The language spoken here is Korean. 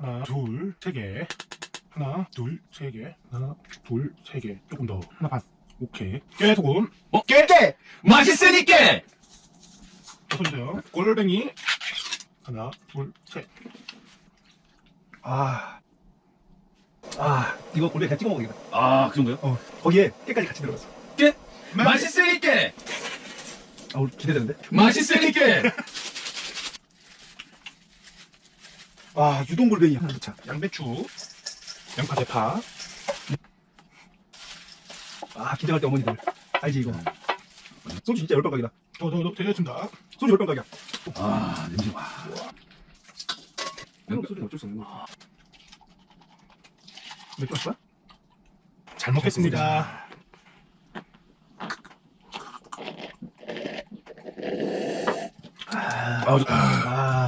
하나, 둘, 세 개. 하나, 둘, 세 개. 하나, 둘, 세 개. 조금 더. 하나 반. 오케이. 깨 소금. 어? 깨! 깨! 맛있으니까! 써주세요. 골뱅이. 하나, 둘, 셋. 아. 아, 이거 골뱅이 그냥 찍어 먹으겠다. 아, 그 정도요? 어, 거기에 깨까지 같이 들어갔어. 깨! 맛있으니까! 아, 오늘 기대되는데? 맛있으니까! 아, 유동 골뱅이 하나 넣자. 양배추. 양파 대파. 아, 긴장할 때 어머니들. 알지, 이거. 소주 진짜 열병 각이다. 더, 더, 더, 되겠습니다. 소주 열병 각이야. 아, 냄새 와. 한국 소주는 어쩔 수 없는 거. 맥주 마실까? 잘 먹겠습니다. 아, 좋다. 아,